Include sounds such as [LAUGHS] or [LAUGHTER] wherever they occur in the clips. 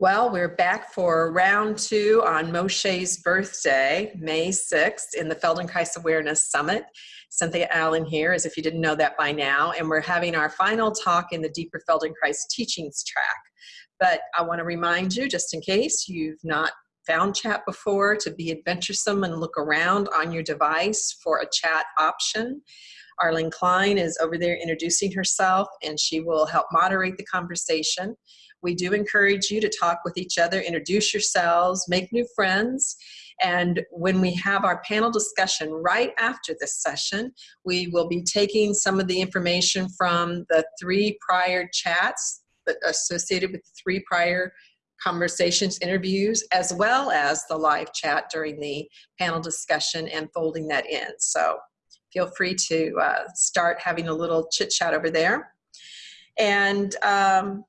Well, we're back for round two on Moshe's birthday, May 6th, in the Feldenkrais Awareness Summit. Cynthia Allen here, as if you didn't know that by now, and we're having our final talk in the Deeper Feldenkrais Teachings track. But I want to remind you, just in case you've not found chat before, to be adventuresome and look around on your device for a chat option. Arlene Klein is over there introducing herself, and she will help moderate the conversation. We do encourage you to talk with each other, introduce yourselves, make new friends. And when we have our panel discussion right after this session, we will be taking some of the information from the three prior chats associated with the three prior conversations, interviews, as well as the live chat during the panel discussion and folding that in. So feel free to uh, start having a little chit chat over there. And um,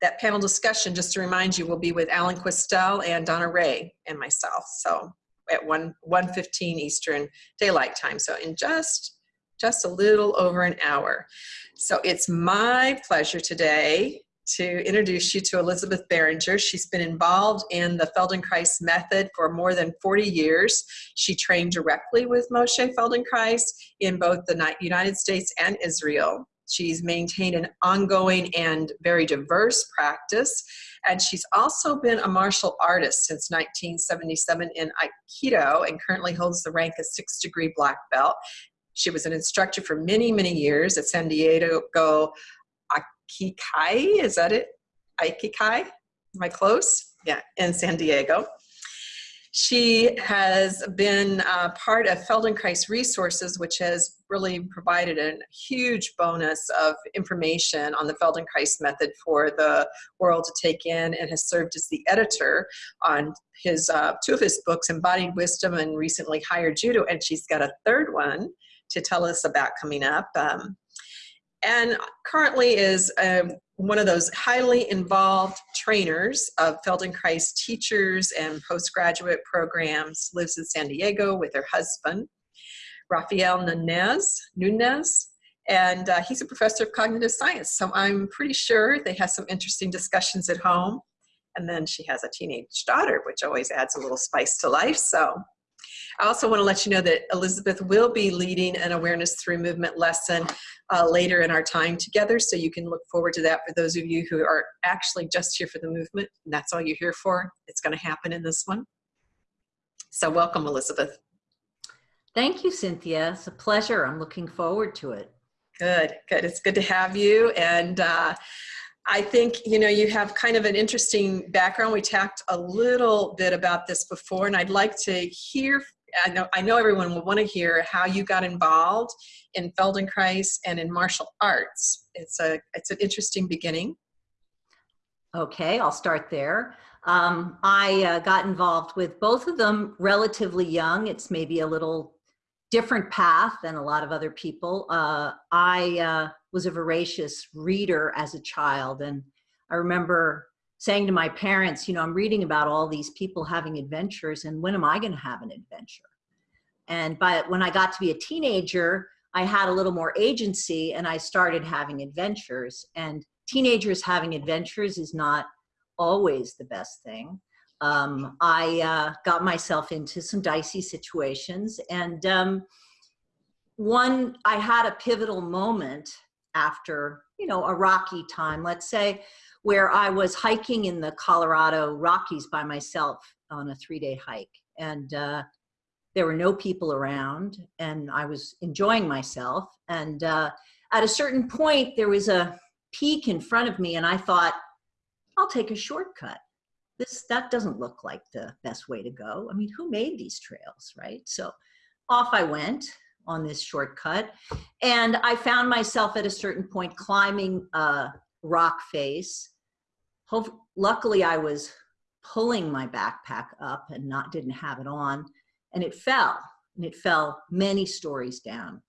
that panel discussion, just to remind you, will be with Alan Questel and Donna Ray and myself. So at 1, 1.15 Eastern Daylight Time. So in just, just a little over an hour. So it's my pleasure today to introduce you to Elizabeth Beringer. She's been involved in the Feldenkrais method for more than 40 years. She trained directly with Moshe Feldenkrais in both the United States and Israel. She's maintained an ongoing and very diverse practice. And she's also been a martial artist since 1977 in Aikido and currently holds the rank of six degree black belt. She was an instructor for many, many years at San Diego Aikikai. Is that it? Aikikai? Am I close? Yeah, in San Diego. She has been uh, part of Feldenkrais Resources, which has really provided a huge bonus of information on the Feldenkrais method for the world to take in and has served as the editor on his uh, two of his books, Embodied Wisdom and recently Higher Judo, and she's got a third one to tell us about coming up. Um, and currently is um, one of those highly involved trainers of Feldenkrais teachers and postgraduate programs, lives in San Diego with her husband, Rafael Nunez, Nunez and uh, he's a professor of cognitive science. So I'm pretty sure they have some interesting discussions at home. And then she has a teenage daughter, which always adds a little spice to life. So I also want to let you know that Elizabeth will be leading an awareness through movement lesson uh, later in our time together. So you can look forward to that for those of you who are actually just here for the movement. And that's all you're here for. It's going to happen in this one. So welcome, Elizabeth. Thank you, Cynthia. It's a pleasure. I'm looking forward to it. Good, good. It's good to have you. And uh, I think, you know, you have kind of an interesting background. We talked a little bit about this before, and I'd like to hear, I know, I know everyone will want to hear how you got involved in Feldenkrais and in martial arts. It's, a, it's an interesting beginning. Okay, I'll start there. Um, I uh, got involved with both of them relatively young. It's maybe a little different path than a lot of other people. Uh, I uh, was a voracious reader as a child. And I remember saying to my parents, you know, I'm reading about all these people having adventures and when am I going to have an adventure? And but when I got to be a teenager, I had a little more agency and I started having adventures and teenagers having adventures is not always the best thing. Um, I uh, got myself into some dicey situations and um, one, I had a pivotal moment after, you know, a rocky time, let's say, where I was hiking in the Colorado Rockies by myself on a three day hike. And uh, there were no people around and I was enjoying myself. And uh, at a certain point, there was a peak in front of me and I thought, I'll take a shortcut. This, that doesn't look like the best way to go. I mean, who made these trails, right? So off I went on this shortcut. And I found myself at a certain point climbing a rock face. Hope, luckily I was pulling my backpack up and not didn't have it on and it fell and it fell many stories down.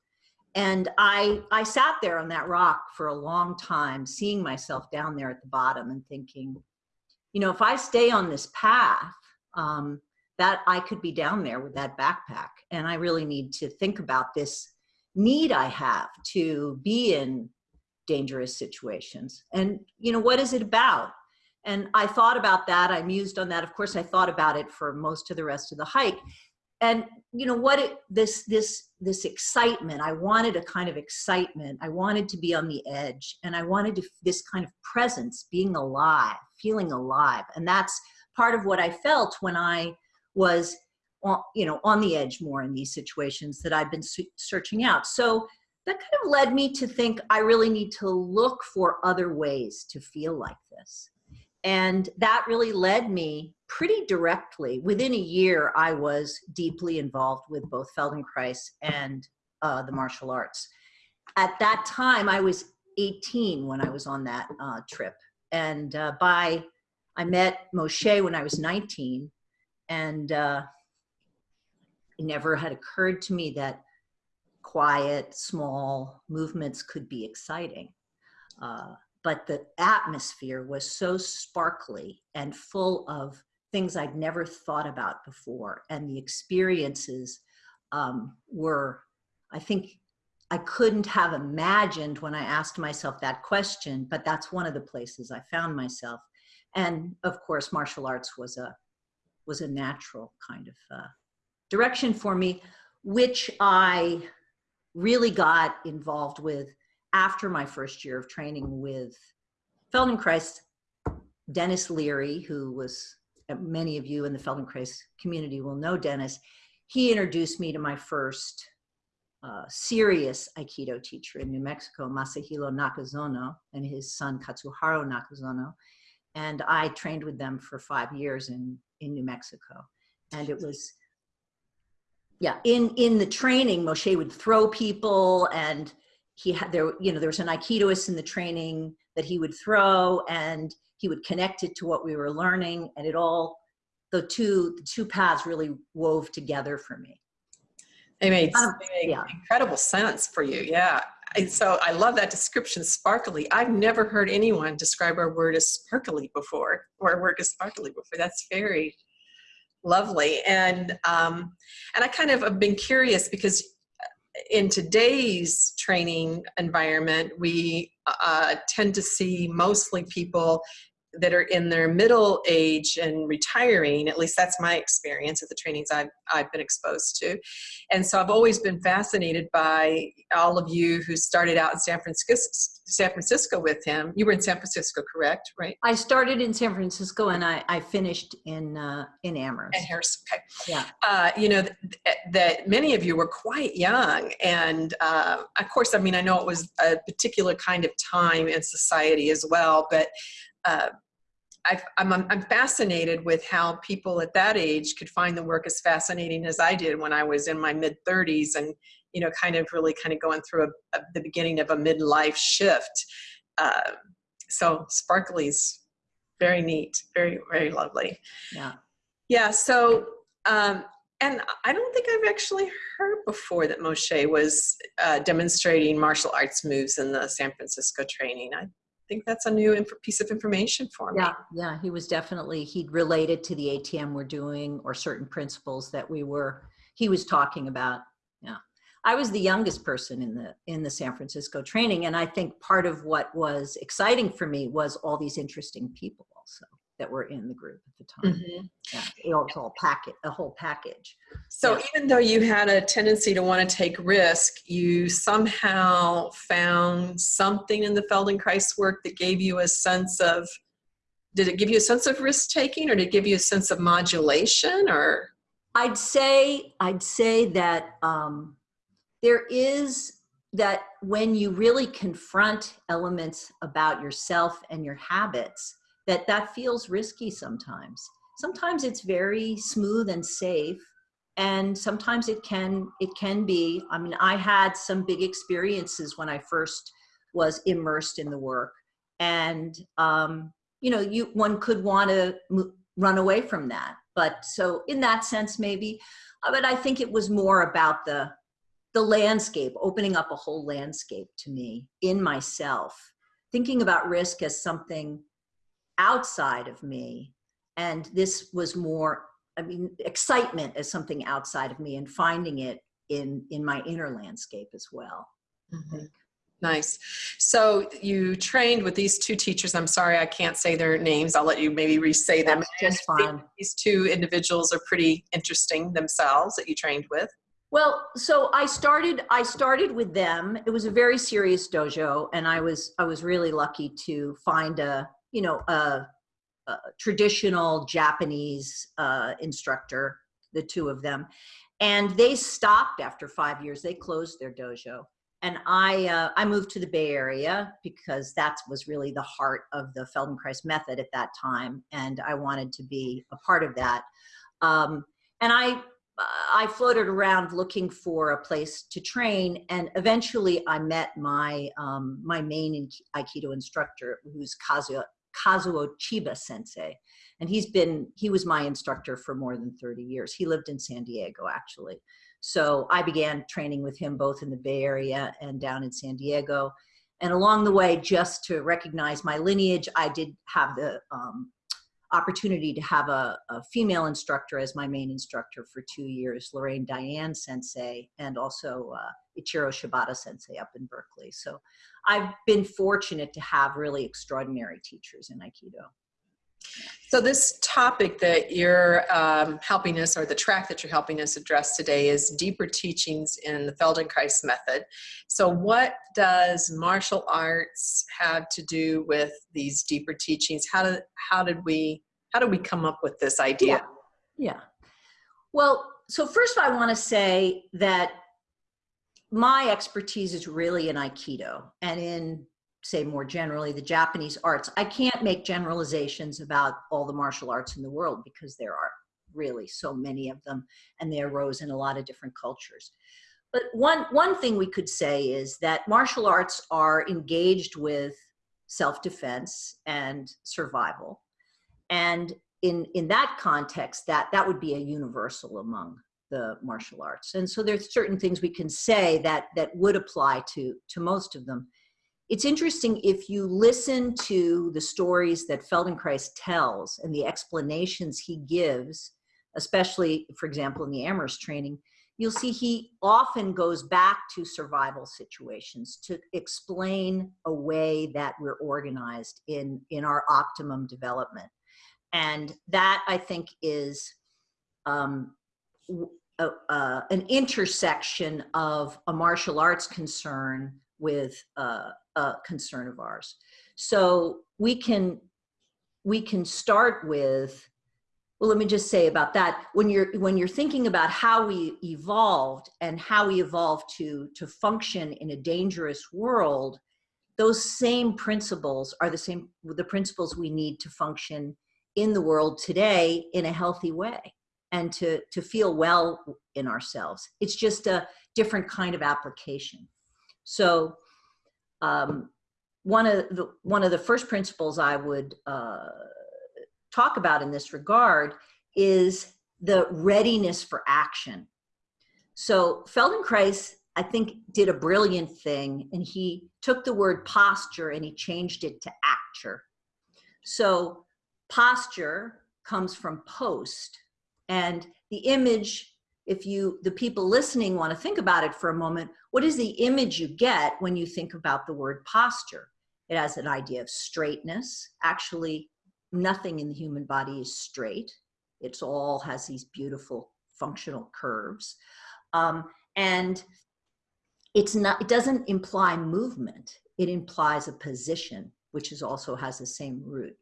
And I, I sat there on that rock for a long time, seeing myself down there at the bottom and thinking, you know, if I stay on this path, um, that I could be down there with that backpack. And I really need to think about this need I have to be in dangerous situations. And, you know, what is it about? And I thought about that. I mused on that. Of course, I thought about it for most of the rest of the hike. And you know what? It, this this this excitement. I wanted a kind of excitement. I wanted to be on the edge, and I wanted to, this kind of presence, being alive, feeling alive, and that's part of what I felt when I was, on, you know, on the edge more in these situations that I've been searching out. So that kind of led me to think I really need to look for other ways to feel like this. And that really led me pretty directly. Within a year, I was deeply involved with both Feldenkrais and uh, the martial arts. At that time, I was 18 when I was on that uh, trip. And uh, by, I met Moshe when I was 19. And uh, it never had occurred to me that quiet, small movements could be exciting. But the atmosphere was so sparkly and full of things I'd never thought about before. And the experiences um, were, I think, I couldn't have imagined when I asked myself that question, but that's one of the places I found myself. And of course, martial arts was a, was a natural kind of uh, direction for me, which I really got involved with after my first year of training with Feldenkrais, Dennis Leri, who was, uh, many of you in the Feldenkrais community will know Dennis, he introduced me to my first uh, serious Aikido teacher in New Mexico, Masahiro Nakazono, and his son Katsuharu Nakazono. And I trained with them for five years in, in New Mexico. And it was yeah, in in the training, Moshe would throw people, and he had there. You know, there was an aikidoist in the training that he would throw, and he would connect it to what we were learning, and it all the two the two paths really wove together for me. It made, um, yeah. incredible sense for you, yeah. And so I love that description, sparkly. I've never heard anyone describe our word as sparkly before, or our work as sparkly before. That's very lovely. And, um, and I kind of have been curious because in today's training environment, we uh, tend to see mostly people that are in their middle age and retiring, at least that's my experience at the trainings I've, I've been exposed to. And so I've always been fascinated by all of you who started out in San Francisco, San Francisco with him. You were in San Francisco, correct? Right? I started in San Francisco and I, I finished in uh, in Amherst. And Harris, okay. Yeah. Uh, you know, th that many of you were quite young. And uh, of course, I mean, I know it was a particular kind of time in society as well, but uh, i am I'm, I'm fascinated with how people at that age could find the work as fascinating as I did when I was in my mid 30s and, you know, kind of really kind of going through a, a, the beginning of a midlife shift. Uh, so Sparkly's very neat, very, very lovely. Yeah. Yeah. So, um, and I don't think I've actually heard before that Moshe was uh, demonstrating martial arts moves in the San Francisco training. I think that's a new piece of information for me. Yeah, yeah, he was definitely, he'd related to the ATM we're doing or certain principles that we were, he was talking about. I was the youngest person in the in the San Francisco training, and I think part of what was exciting for me was all these interesting people also that were in the group at the time. Mm -hmm. Yeah, it was all packet, a whole package. So yeah. even though you had a tendency to want to take risk, you somehow found something in the Feldenkrais work that gave you a sense of, did it give you a sense of risk taking or did it give you a sense of modulation or? I'd say, I'd say that um, there is that when you really confront elements about yourself and your habits, that that feels risky sometimes. Sometimes it's very smooth and safe and sometimes it can it can be i mean i had some big experiences when i first was immersed in the work and um, you know you one could want to run away from that but so in that sense maybe uh, but i think it was more about the the landscape opening up a whole landscape to me in myself thinking about risk as something outside of me. And this was more, I mean, excitement as something outside of me and finding it in, in my inner landscape as well. Mm -hmm. Nice. So you trained with these two teachers. I'm sorry I can't say their names. I'll let you maybe re-say them. Just fine. These two individuals are pretty interesting themselves that you trained with. Well, so I started I started with them. It was a very serious dojo and I was I was really lucky to find a, you know, a, a traditional Japanese uh, instructor, the two of them. And they stopped after 5 years. They closed their dojo. And I uh, I moved to the Bay Area because that was really the heart of the Feldenkrais method at that time and I wanted to be a part of that. Um, and I I floated around looking for a place to train, and eventually I met my um, my main Aikido instructor, who's Kazuo, Kazuo Chiba Sensei, and he's been he was my instructor for more than 30 years. He lived in San Diego actually, so I began training with him both in the Bay Area and down in San Diego. And along the way, just to recognize my lineage, I did have the um, opportunity to have a, a, female instructor as my main instructor for two years, Lorraine Diane Sensei, and also uh, Ichiro Shibata Sensei up in Berkeley. So I've been fortunate to have really extraordinary teachers in Aikido. So this topic that you're um, helping us, or the track that you're helping us address today is deeper teachings in the Feldenkrais method. So what does martial arts have to do with these deeper teachings? How did, how did we, how did we come up with this idea? Yeah. yeah. Well, so first I want to say that my expertise is really in Aikido and in say more generally the Japanese arts. I can't make generalizations about all the martial arts in the world because there are really so many of them and they arose in a lot of different cultures. But one, one thing we could say is that martial arts are engaged with self-defense and survival. And in, in that context, that, that would be a universal among the martial arts. And so there's certain things we can say that, that would apply to, to most of them it's interesting if you listen to the stories that Feldenkrais tells and the explanations he gives, especially, for example, in the Amherst training, you'll see he often goes back to survival situations to explain a way that we're organized in, in our optimum development. And that, I think, is um, a, uh, an intersection of a martial arts concern with uh, a concern of ours. So we can we can start with well let me just say about that when you're when you're thinking about how we evolved and how we evolved to to function in a dangerous world those same principles are the same the principles we need to function in the world today in a healthy way and to to feel well in ourselves it's just a different kind of application so um, one of the one of the first principles I would uh, talk about in this regard is the readiness for action. So Feldenkrais, I think, did a brilliant thing, and he took the word posture and he changed it to acture. So posture comes from post, and the image if you, the people listening want to think about it for a moment, what is the image you get when you think about the word posture? It has an idea of straightness. Actually, nothing in the human body is straight. It's all has these beautiful functional curves. Um, and it's not, it doesn't imply movement. It implies a position, which is also has the same root.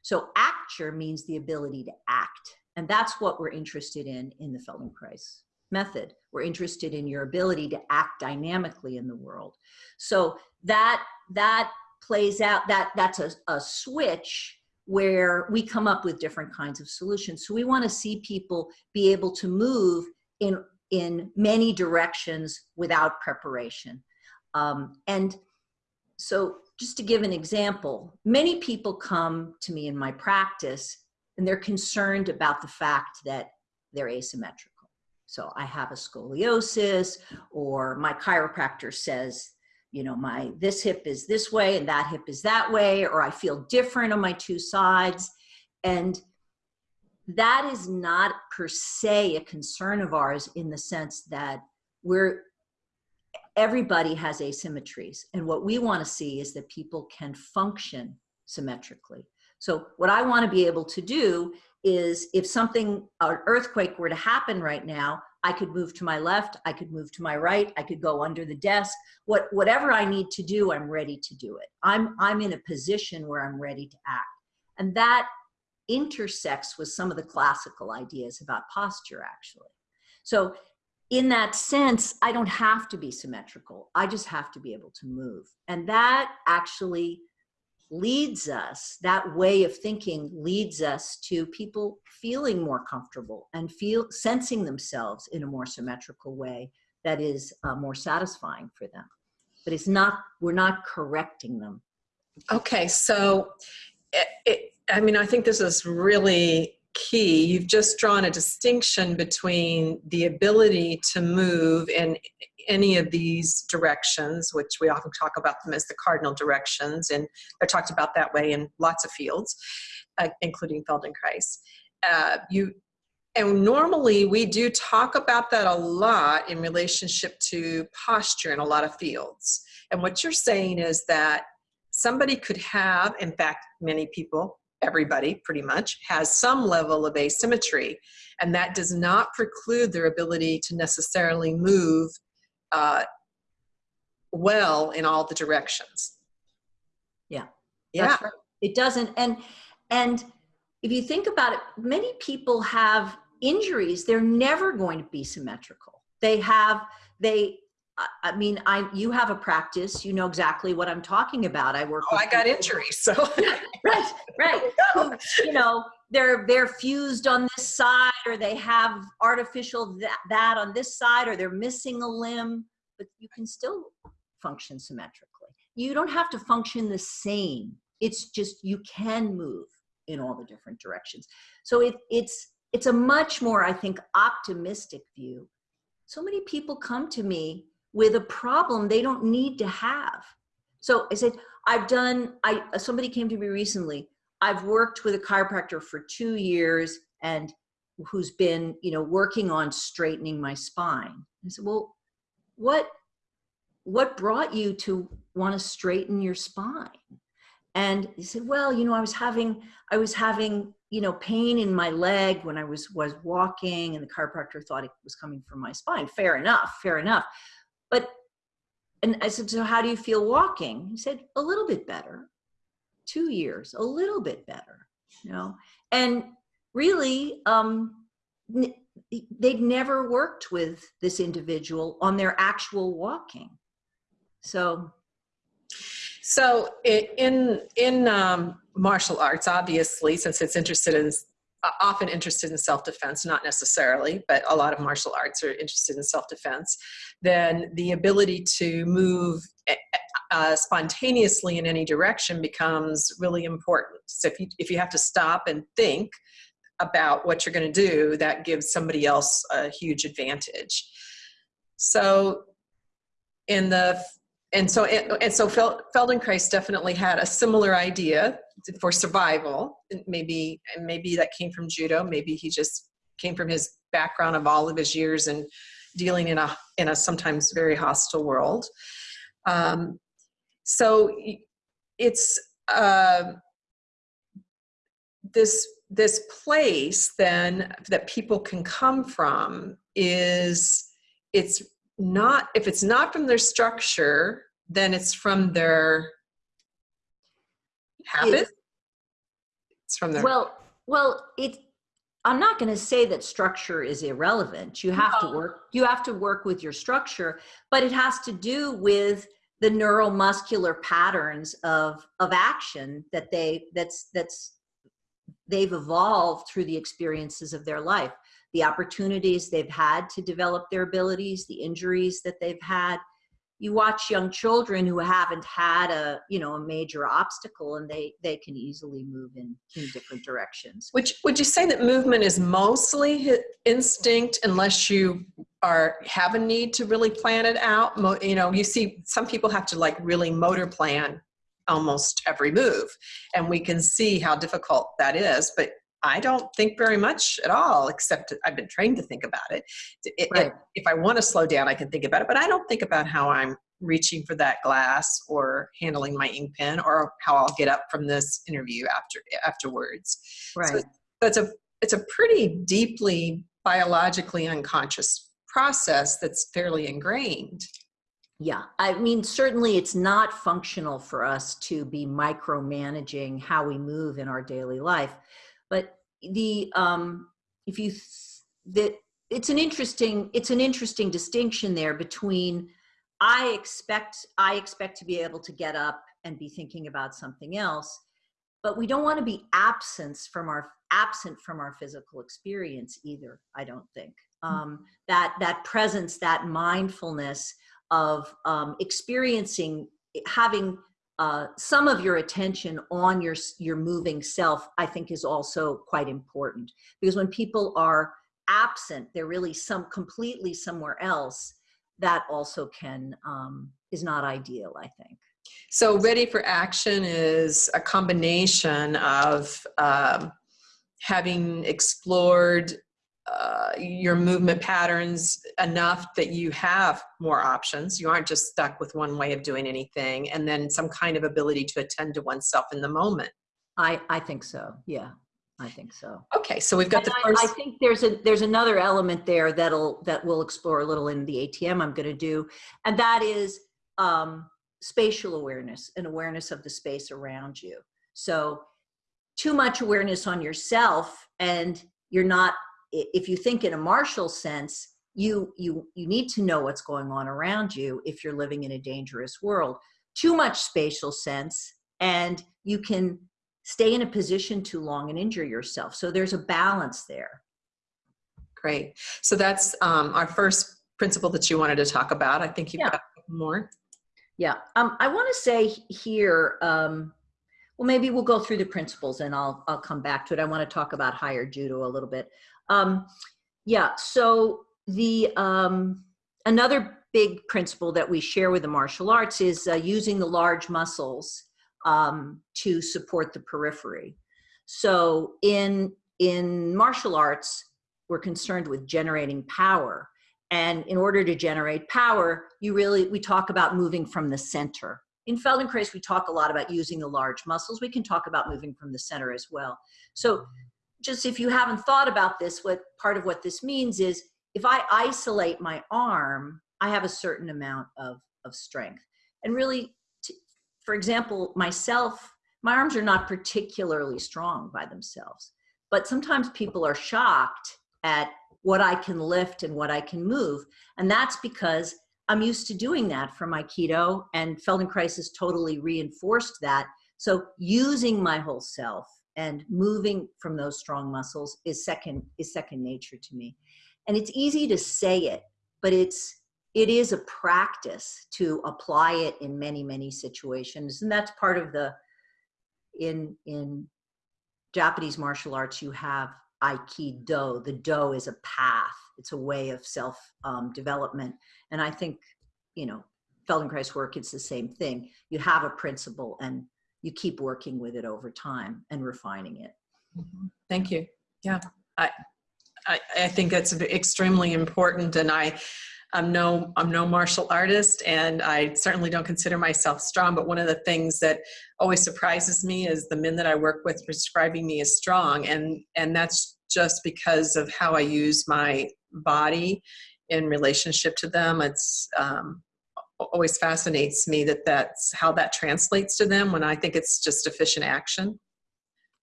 So acture means the ability to act. And that's what we're interested in in the Feldenkrais method. We're interested in your ability to act dynamically in the world. So that, that plays out, that, that's a, a switch where we come up with different kinds of solutions. So we want to see people be able to move in, in many directions without preparation. Um, and so just to give an example, many people come to me in my practice and they're concerned about the fact that they're asymmetrical. So I have a scoliosis or my chiropractor says, you know, my this hip is this way and that hip is that way, or I feel different on my two sides. And that is not per se a concern of ours in the sense that we're everybody has asymmetries. And what we want to see is that people can function symmetrically. So what I want to be able to do is if something, an earthquake were to happen right now, I could move to my left, I could move to my right, I could go under the desk. What, whatever I need to do, I'm ready to do it. I'm, I'm in a position where I'm ready to act. And that intersects with some of the classical ideas about posture, actually. So in that sense, I don't have to be symmetrical. I just have to be able to move. And that actually leads us, that way of thinking leads us to people feeling more comfortable and feel sensing themselves in a more symmetrical way that is uh, more satisfying for them. But it's not, we're not correcting them. Okay, so it, it, I mean, I think this is really key. You've just drawn a distinction between the ability to move in any of these directions, which we often talk about them as the cardinal directions, and they're talked about that way in lots of fields, uh, including Feldenkrais. Uh, you, and normally we do talk about that a lot in relationship to posture in a lot of fields. And what you're saying is that somebody could have, in fact, many people, everybody pretty much, has some level of asymmetry. And that does not preclude their ability to necessarily move uh, well in all the directions. Yeah. Yeah. Right. It doesn't. And, and if you think about it, many people have injuries. They're never going to be symmetrical. They have, they, I mean, I you have a practice. You know exactly what I'm talking about. I work. Oh, I got injuries, so [LAUGHS] right, right. [LAUGHS] you know, they're they're fused on this side, or they have artificial that, that on this side, or they're missing a limb. But you can still function symmetrically. You don't have to function the same. It's just you can move in all the different directions. So it, it's it's a much more, I think, optimistic view. So many people come to me with a problem they don't need to have. So I said, I've done, I, somebody came to me recently, I've worked with a chiropractor for two years and who's been, you know, working on straightening my spine. I said, well, what, what brought you to want to straighten your spine? And he said, well, you know, I was having, I was having, you know, pain in my leg when I was, was walking and the chiropractor thought it was coming from my spine. Fair enough, fair enough. But, and I said, so how do you feel walking? He said, a little bit better. Two years, a little bit better, you know? And really, um, they'd never worked with this individual on their actual walking. So. So in, in um, martial arts, obviously, since it's interested in often interested in self-defense, not necessarily, but a lot of martial arts are interested in self-defense, then the ability to move eh, eh, uh, spontaneously in any direction becomes really important. So if you, if you have to stop and think about what you're gonna do, that gives somebody else a huge advantage. So in the and so and so Feldenkrais definitely had a similar idea for survival. Maybe and maybe that came from judo. Maybe he just came from his background of all of his years and dealing in a in a sometimes very hostile world. Um, so it's uh, this this place then that people can come from is it's not if it's not from their structure then it's from their habit it's, from their well well it i'm not going to say that structure is irrelevant you have no. to work you have to work with your structure but it has to do with the neuromuscular patterns of of action that they that's that's they've evolved through the experiences of their life the opportunities they've had to develop their abilities, the injuries that they've had. You watch young children who haven't had a, you know, a major obstacle and they, they can easily move in, in different directions. You, would you say that movement is mostly instinct unless you are have a need to really plan it out? You know, you see some people have to like really motor plan almost every move and we can see how difficult that is but I don't think very much at all, except I've been trained to think about it. It- Right. If I want to slow down, I can think about it, but I don't think about how I'm reaching for that glass or handling my ink pen or how I'll get up from this interview after afterwards. Right. That's a it's a pretty deeply biologically unconscious process that's fairly ingrained. Yeah, I mean, certainly it's not functional for us to be micromanaging how we move in our daily life. But the um, if you that it's an interesting it's an interesting distinction there between I expect I expect to be able to get up and be thinking about something else, but we don't want to be absent from our absent from our physical experience either. I don't think um, that that presence, that mindfulness of um, experiencing having uh, some of your attention on your your moving self i think is also quite important. Because when people are absent they're really some completely somewhere else that also can um, is not ideal i think. So, ready for action is a combination of um, having explored uh, your movement patterns enough that you have more options. You aren't just stuck with one way of doing anything, and then some kind of ability to attend to oneself in the moment. i i think so yeah i think so Okay, so we've got the And I- first. I, think there's a there's another element there that'll that we'll explore a little in the ATM I'm going to do, and that is um, spatial awareness and awareness of the space around you. So, too much awareness on yourself, and you're not. If you think in a martial sense, you you you need to know what's going on around you if you're living in a dangerous world. Too much spatial sense, and you can stay in a position too long and injure yourself. So there's a balance there. Great. So that's um, our first principle that you wanted to talk about. I think you've Yeah. got more. Yeah. Um, I want to say here, um, well, maybe we'll go through the principles and I'll, I'll come back to it. I want to talk about higher judo a little bit. Um, yeah. So the, um, another big principle that we share with the martial arts is uh, using the large muscles um, to support the periphery. So in, in martial arts, we're concerned with generating power. And in order to generate power, you really, we talk about moving from the center. In Feldenkrais, we talk a lot about using the large muscles. We can talk about moving from the center as well. So just if you haven't thought about this, what part of what this means is if I isolate my arm, I have a certain amount of, of strength. And really, to, for example, myself, my arms are not particularly strong by themselves. But sometimes people are shocked at what I can lift and what I can move. And that's because I'm used to doing that from Aikido, and Feldenkrais has totally reinforced that. So using my whole self and moving from those strong muscles is second is second nature to me. And it's easy to say it, but it's it is a practice to apply it in many many situations, and that's part of the in in Japanese martial arts you have aikido. The do is a path. It's a way of self um, development. And i think you know feldenkrais work it's the same thing. You have a principle and you keep working with it over time and refining it Mhm. Thank you. Yeah, I, I, I think that's extremely important, and I, I'm no, I'm no martial artist, and I certainly don't consider myself strong. But one of the things that always surprises me is the men that I work with prescribing me as strong, and and that's just because of how I use my body in relationship to them. It's um, always fascinates me that that's how that translates to them when I think it's just efficient action.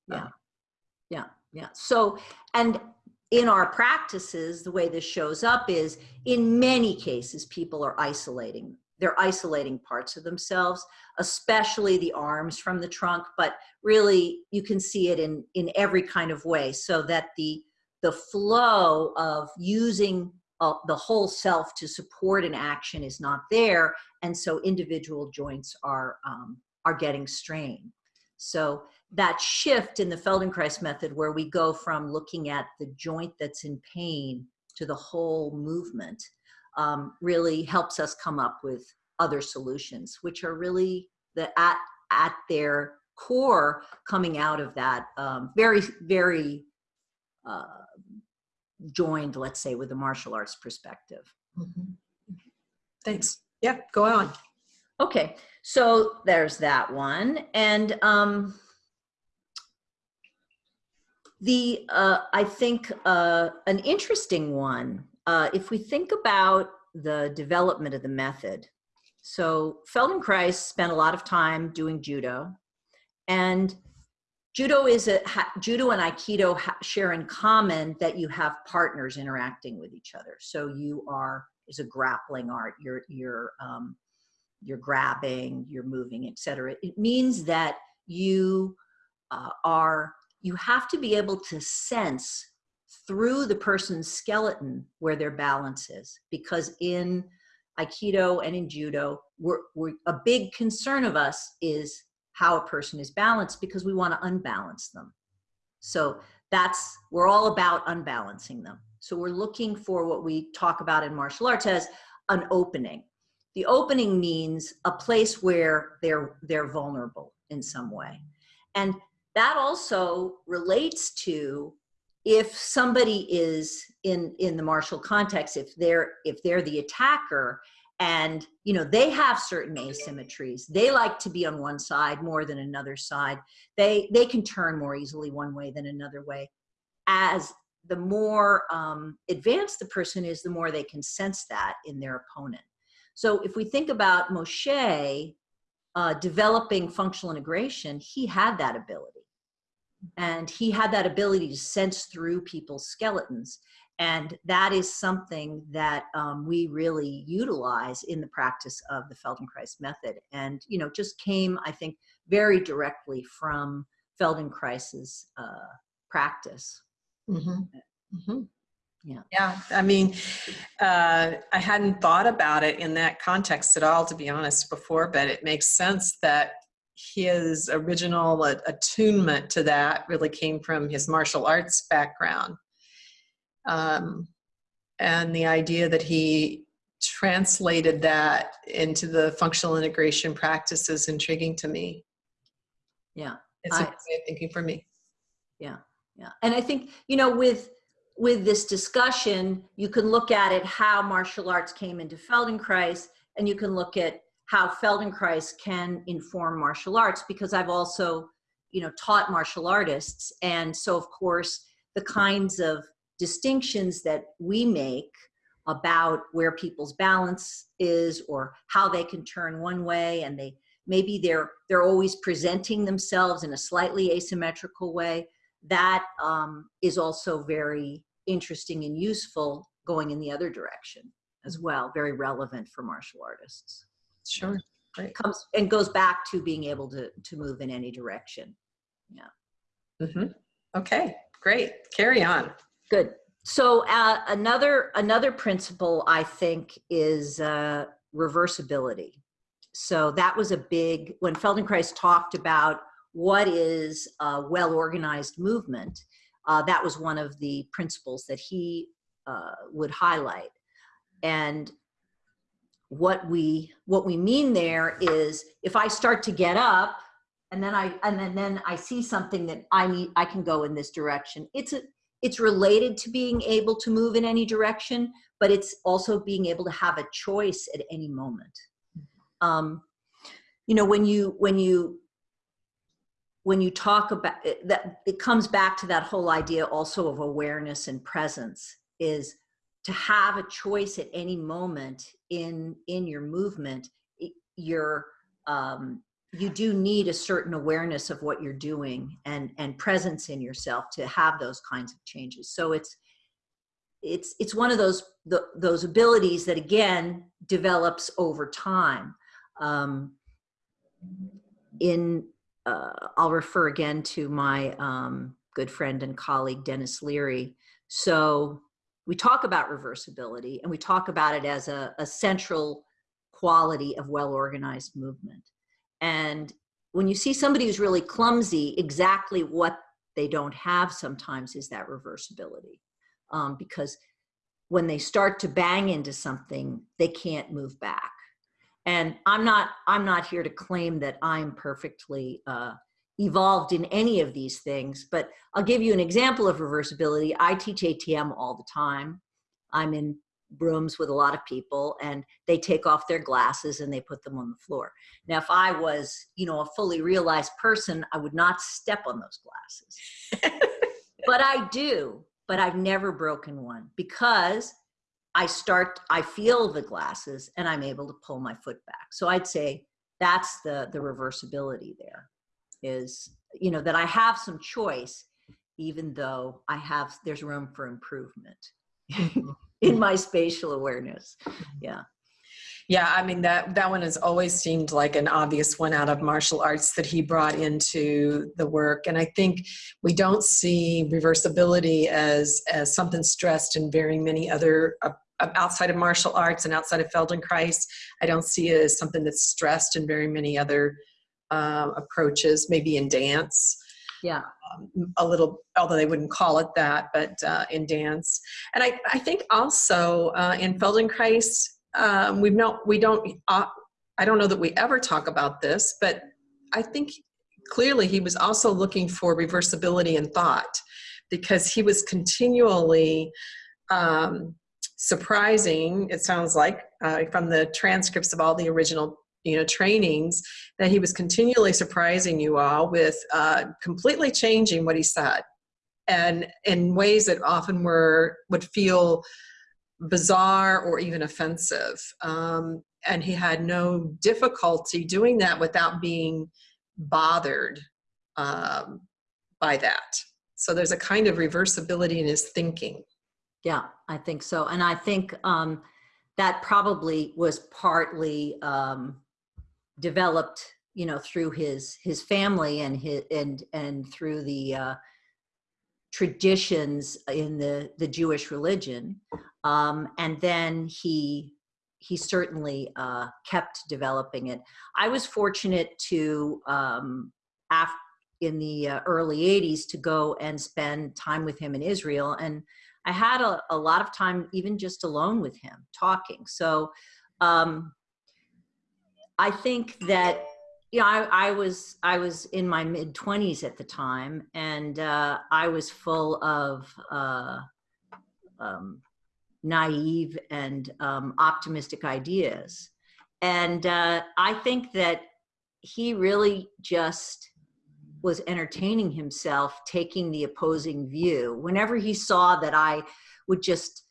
yeah Yeah. Yeah. so and in our practices the way this shows up is in many cases people are isolating they're isolating parts of themselves especially the arms from the trunk but really you can see it in in every kind of way so that the the flow of using uh, the whole self to support an action is not there and so individual joints are um, are getting strained. So that shift in the Feldenkrais method, where we go from looking at the joint that's in pain to the whole movement, um, really helps us come up with other solutions, which are really the at at their core coming out of that um, very, very uh, joined, let's say, with the martial arts perspective. Mhm. Thanks. Yeah, go on. Okay, so there's that one. And um, the, uh, I think, uh, an interesting one, uh, if we think about the development of the method. So Feldenkrais spent a lot of time doing judo. And judo is a, ha, judo and Aikido ha, share in common that you have partners interacting with each other. So you are, is a grappling art, you're, you're, um, you're grabbing, you're moving, etc. It means that you uh, are, you have to be able to sense through the person's skeleton where their balance is. Because in Aikido and in Judo, we're, we're, a big concern of us is how a person is balanced because we want to unbalance them. So that's, we're all about unbalancing them. So we're looking for what we talk about in martial arts as an opening the opening means a place where they're they're vulnerable in some way and that also relates to if somebody is in in the martial context if they're if they're the attacker and you know they have certain asymmetries. They like to be on one side more than another side. They they can turn more easily one way than another way. As the more um, advanced the person is the more they can sense that in their opponent. So if we think about Moshe uh, developing functional integration, he had that ability. And he had that ability to sense through people's skeletons. And that is something that um, we really utilize in the practice of the Feldenkrais method. And, you know, just came, I think, very directly from Feldenkrais's uh, practice. Mm -hmm. Mm -hmm. Yeah. Yeah. I mean, uh, I hadn't thought about it in that context at all, to be honest, before, but it makes sense that his original attunement to that really came from his martial arts background. Um, and the idea that he translated that into the functional integration practice is intriguing to me. Yeah. It's a way of thinking for me. Yeah. Yeah. And I think, you know, with, with this discussion, you can look at it how martial arts came into Feldenkrais, and you can look at how Feldenkrais can inform martial arts because I've also, you know, taught martial artists. And so of course, the kinds of distinctions that we make about where people's balance is or how they can turn one way and they maybe they're they're always presenting themselves in a slightly asymmetrical way that um, is also very interesting and useful going in the other direction as well, very relevant for martial artists. Sure, great. Comes and goes back to being able to, to move in any direction. Yeah. Mm -hmm. Okay, great. Carry on. Good. So uh, another another principle I think is uh, reversibility. So that was a big when Feldenkrais talked about what is a well-organized movement, uh, that was one of the principles that he uh, would highlight. And what we what we mean there is if I start to get up and then I and then then I see something that I need I can go in this direction. It's a it's related to being able to move in any direction, but it's also being able to have a choice at any moment. Um, you know, when you when you when you talk about it, that it comes back to that whole idea also of awareness and presence is to have a choice at any moment in in your movement you're um, you do need a certain awareness of what you're doing and and presence in yourself to have those kinds of changes so it's it's it's one of those the, those abilities that again develops over time um, in uh, I'll refer again to my um, good friend and colleague, dennis Leri. So we talk about reversibility and we talk about it as a, a central quality of well-organized movement. And when you see somebody who's really clumsy, exactly what they don't have sometimes is that reversibility. Um, because when they start to bang into something, they can't move back and i'm not i'm not here to claim that i'm perfectly uh, evolved in any of these things, but I'll give you an example of reversibility. I teach ATM all the time. I'm in rooms with a lot of people and they take off their glasses and they put them on the floor. Now, if I was, you know, a fully realized person, I would not step on those glasses. [LAUGHS] but I do, but I've never broken one because I start, I feel the glasses and I'm able to pull my foot back. So I'd say that's the, the reversibility there is, you know, that I have some choice, even though I have, there's room for improvement mm-hmm. In [LAUGHS] my spatial awareness. Yeah. Yeah, I mean that that one has always seemed like an obvious one out of martial arts that he brought into the work, and I think we don't see reversibility as as something stressed in very many other uh, outside of martial arts and outside of Feldenkrais. I don't see it as something that's stressed in very many other uh, approaches, maybe in dance. Yeah. Um, a little, although they wouldn't call it that, but uh, in dance. And I, I think also uh, in Feldenkrais, um, we've not, we don't, uh, I don't know that we ever talk about this, but I think clearly he was also looking for reversibility in thought because he was continually um, surprising, it sounds like, uh, from the transcripts of all the original you know trainings that he was continually surprising you all with uh, completely changing what he said. And in ways that often were would feel bizarre or even offensive. Um, and he had no difficulty doing that without being bothered um, by that. So there's a kind of reversibility in his thinking. Yeah i think so. And i think um, that probably was partly um, developed you know through his his family and his and and through the uh, traditions in the the Jewish religion um, and then he he certainly uh, kept developing it. I was fortunate to um, after in the uh, early 80s to go and spend time with him in Israel and I had a, a lot of time even just alone with him talking so um, I think that you know, I, I, was I was in my mid twenties at the time, and uh, I was full of uh, um, naive and um, optimistic ideas, and uh, I think that he really just was entertaining himself, taking the opposing view. Whenever he saw that I would just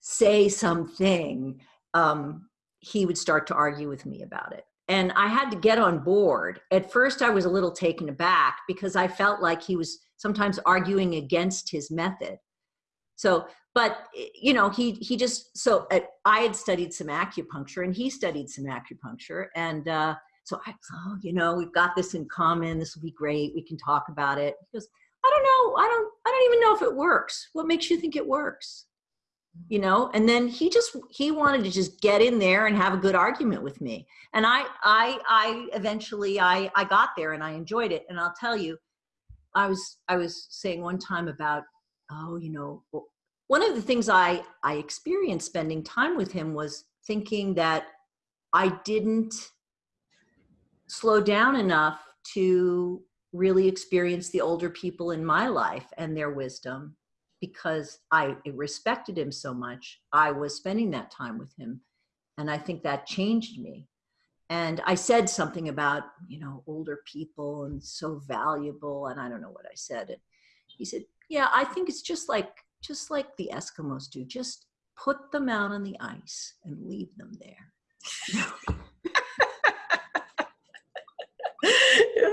say something, um, he would start to argue with me about it. And I had to get on board. At first, I was a little taken aback because I felt like he was sometimes arguing against his method. So, but you know, he he just so uh, I had studied some acupuncture, and he studied some acupuncture, and uh, so I, oh, you know, we've got this in common. This will be great. We can talk about it. He goes, I don't know. I don't. I don't even know if it works. What makes you think it works? You know and then he just he wanted to just get in there and have a good argument with me. And i i i eventually i i got there and i enjoyed it. And i'll tell you i was i was saying one time about oh you know one of the things i i experienced spending time with him was thinking that i didn't slow down enough to really experience the older people in my life and their wisdom because I respected him so much, I was spending that time with him. And I think that changed me. And I said something about, you know, older people and so valuable. And I don't know what I said. And he said, yeah, I think it's just like, just like the Eskimos do. Just put them out on the ice and leave them there. [LAUGHS]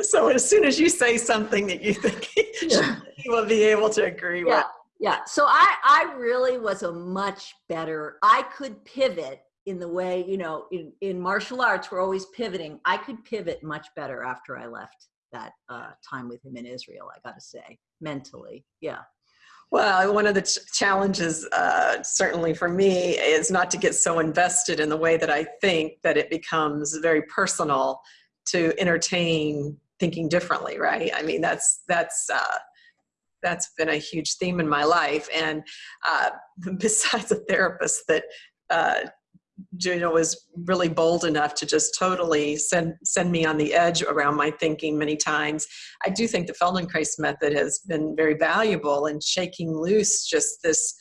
so as soon as you say something that you think [LAUGHS] yeah. he will be able to agree yeah. with yeah so i i really was a much better i could pivot in the way you know in in martial arts we're always pivoting i could pivot much better after i left that uh, time with him in israel i gotta say mentally yeah well, one of the ch challenges, uh, certainly for me, is not to get so invested in the way that I think that it becomes very personal to entertain thinking differently, right? I mean, that's that's uh, that's been a huge theme in my life. And uh, [LAUGHS] besides a therapist that uh, Juno was really bold enough to just totally send send me on the edge around my thinking many times. I do think the Feldenkrais method has been very valuable in shaking loose just this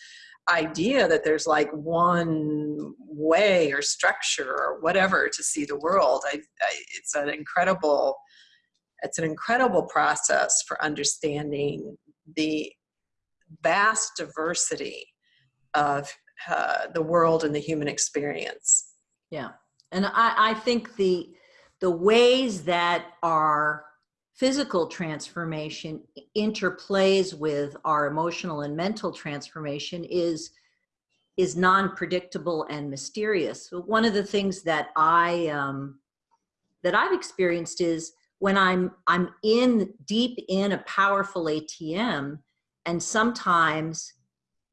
idea that there's like one way or structure or whatever to see the world. I, I, it's an incredible, it's an incredible process for understanding the vast diversity of uh, the world and the human experience. Yeah, and I, I think the the ways that our physical transformation interplays with our emotional and mental transformation is is non-predictable and mysterious. One of the things that I um, that I've experienced is when I'm I'm in deep in a powerful ATM, and sometimes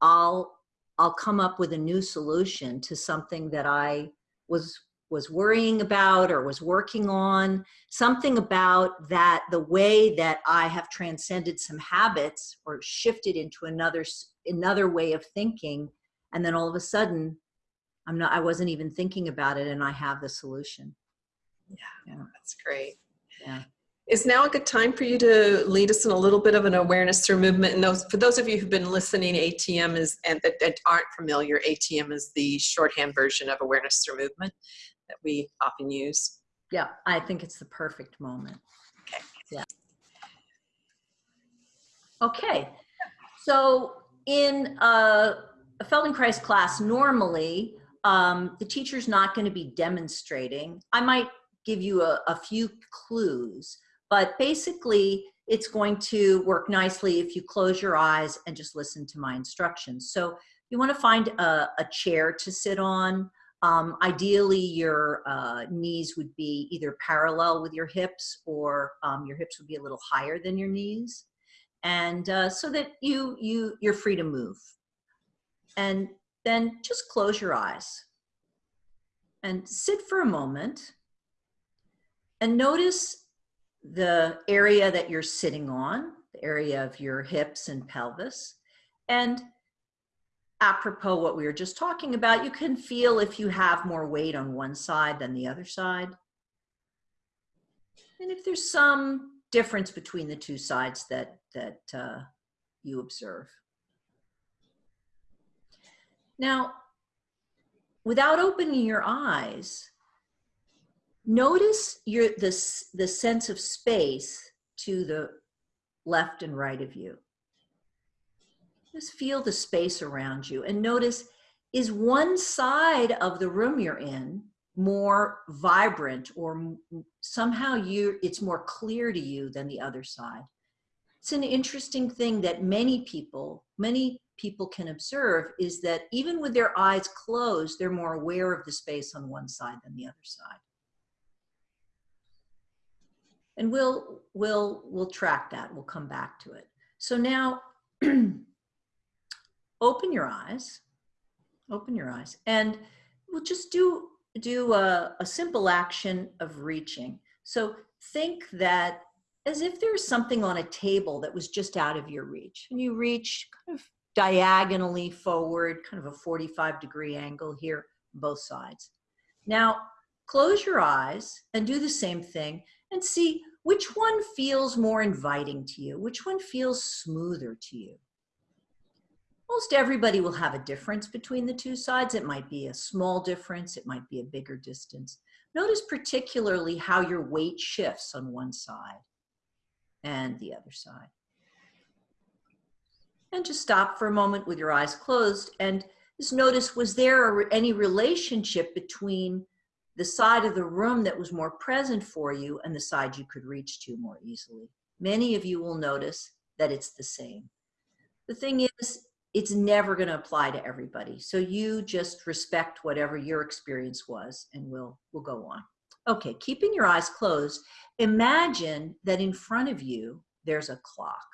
I'll I'll come up with a new solution to something that I was was worrying about or was working on something about that the way that I have transcended some habits or shifted into another another way of thinking and then all of a sudden I'm not I wasn't even thinking about it and I have the solution. Yeah, yeah. that's great. Yeah. Is now a good time for you to lead us in a little bit of an awareness through movement? And those, for those of you who've been listening, ATM is, and that, that aren't familiar, ATM is the shorthand version of awareness through movement that we often use. Yeah, I think it's the perfect moment. Okay. Yeah. Okay, so in a, a Feldenkrais class, normally um, the teacher's not going to be demonstrating. I might give you a, a few clues but basically, it's going to work nicely if you close your eyes and just listen to my instructions. So you want to find a, a chair to sit on. Um, ideally, your uh, knees would be either parallel with your hips or um, your hips would be a little higher than your knees. And uh, so that you, you, you're free to move. And then just close your eyes and sit for a moment and notice the area that you're sitting on, the area of your hips and pelvis. And apropos what we were just talking about, you can feel if you have more weight on one side than the other side. And if there's some difference between the two sides that, that uh, you observe. Now, without opening your eyes, Notice your this the sense of space to the left and right of you. Just feel the space around you and notice is one side of the room you're in more vibrant or somehow you it's more clear to you than the other side. It's an interesting thing that many people, many people can observe is that even with their eyes closed, they're more aware of the space on one side than the other side and we'll we'll we'll track that. We'll come back to it. So now [CLEARS THROAT] open your eyes open your eyes and we'll just do do a, a simple action of reaching. So think that as if there's something on a table that was just out of your reach and you reach kind of diagonally forward kind of a 45 degree angle here both sides. Now close your eyes and do the same thing and see which one feels more inviting to you? Which one feels smoother to you? Most everybody will have a difference between the two sides. It might be a small difference, it might be a bigger distance. Notice particularly how your weight shifts on one side and the other side. And just stop for a moment with your eyes closed and just notice, was there any relationship between the side of the room that was more present for you and the side you could reach to more easily. Many of you will notice that it's the same. The thing is, it's never going to apply to everybody. So you just respect whatever your experience was and we'll, we'll go on. Okay, keeping your eyes closed, imagine that in front of you, there's a clock.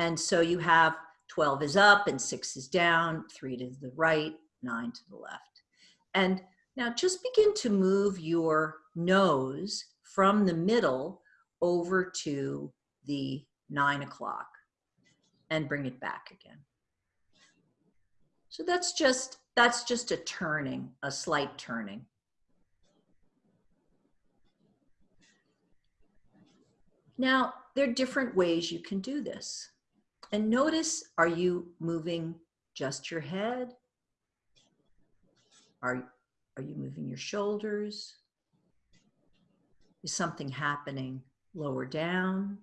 And so you have 12 is up and six is down, three to the right, nine to the left. And now just begin to move your nose from the middle over to the nine o'clock and bring it back again. So that's just that's just a turning, a slight turning. Now, there are different ways you can do this. And notice, are you moving just your head? Are, are you moving your shoulders? Is something happening lower down?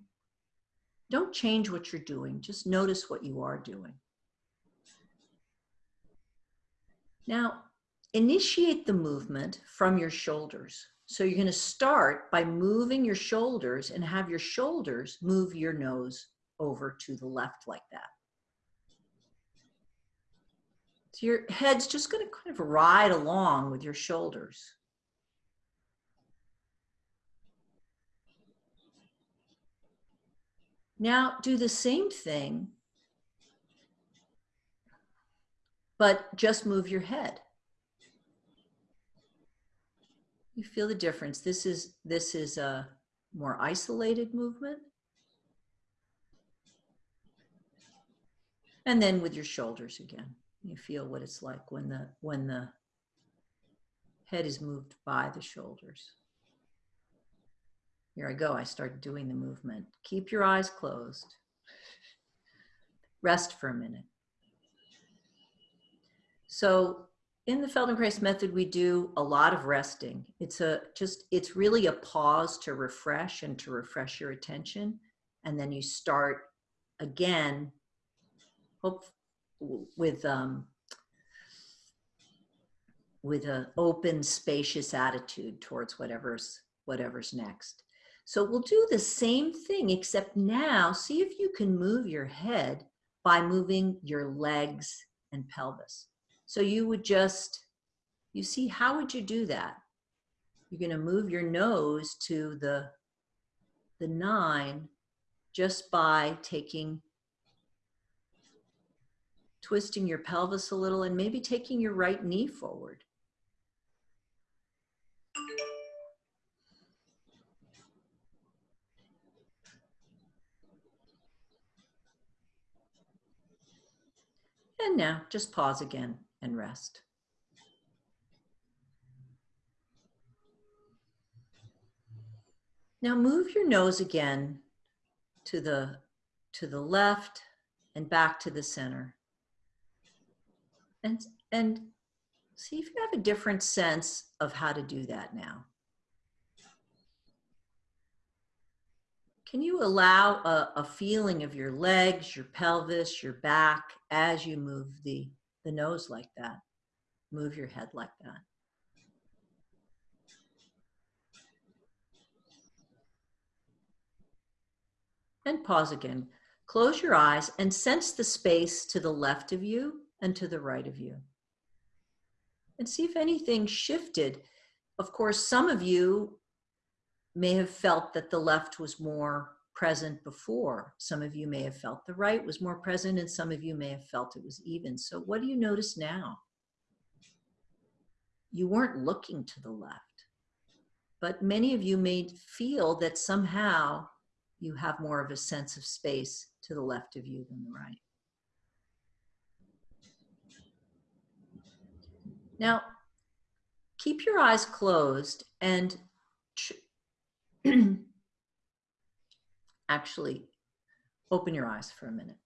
Don't change what you're doing. Just notice what you are doing. Now, initiate the movement from your shoulders. So you're going to start by moving your shoulders and have your shoulders move your nose over to the left like that. So your head's just going to kind of ride along with your shoulders. Now do the same thing, but just move your head. You feel the difference. This is, this is a more isolated movement. And then with your shoulders again, you feel what it's like when the, when the head is moved by the shoulders. Here I go. I start doing the movement. Keep your eyes closed. Rest for a minute. So in the Feldenkrais method, we do a lot of resting. It's a just, it's really a pause to refresh and to refresh your attention. And then you start again, hope with, um, with an open, spacious attitude towards whatever's, whatever's next. So we'll do the same thing, except now see if you can move your head by moving your legs and pelvis. So you would just, you see, how would you do that? You're gonna move your nose to the, the nine just by taking, twisting your pelvis a little and maybe taking your right knee forward. And now just pause again and rest. Now move your nose again to the, to the left and back to the center. And, and see if you have a different sense of how to do that now. Can you allow a, a, feeling of your legs, your pelvis, your back as you move the, the nose like that? Move your head like that. And pause again. Close your eyes and sense the space to the left of you and to the right of you. And see if anything shifted. Of course, some of you may have felt that the left was more present before. Some of you may have felt the right was more present and some of you may have felt it was even. So what do you notice now? You weren't looking to the left, but many of you may feel that somehow you have more of a sense of space to the left of you than the right. Now, keep your eyes closed and [CLEARS THROAT] actually open your eyes for a minute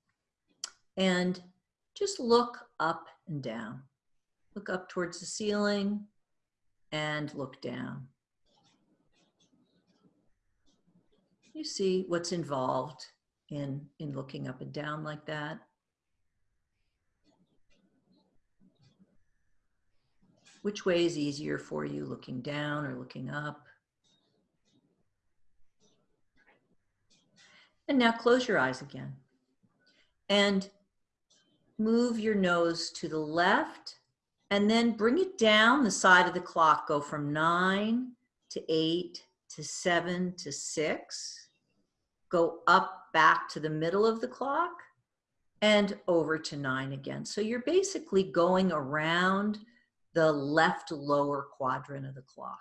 and just look up and down. Look up towards the ceiling and look down. You see what's involved in, in looking up and down like that. Which way is easier for you, looking down or looking up? And now close your eyes again. And move your nose to the left and then bring it down the side of the clock. Go from nine to eight to seven to six. Go up back to the middle of the clock and over to nine again. So you're basically going around the left lower quadrant of the clock.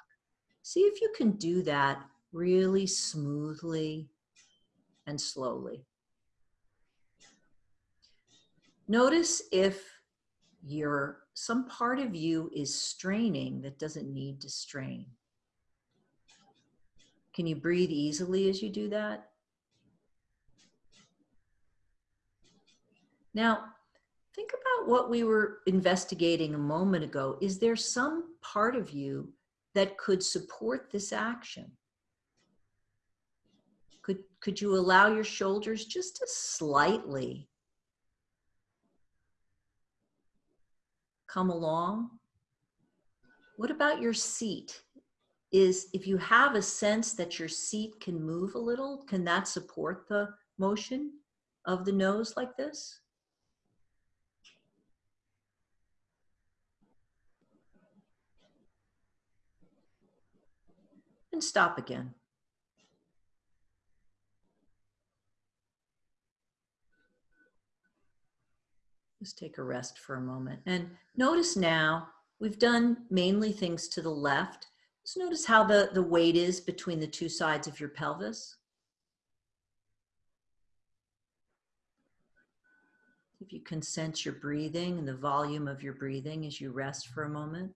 See if you can do that really smoothly and slowly. Notice if you're, some part of you is straining that doesn't need to strain. Can you breathe easily as you do that? Now, think about what we were investigating a moment ago. Is there some part of you that could support this action? Could, could you allow your shoulders just to slightly come along? What about your seat? Is if you have a sense that your seat can move a little, can that support the motion of the nose like this? And stop again. Just take a rest for a moment. And notice now, we've done mainly things to the left. Just notice how the, the weight is between the two sides of your pelvis. If you can sense your breathing and the volume of your breathing as you rest for a moment.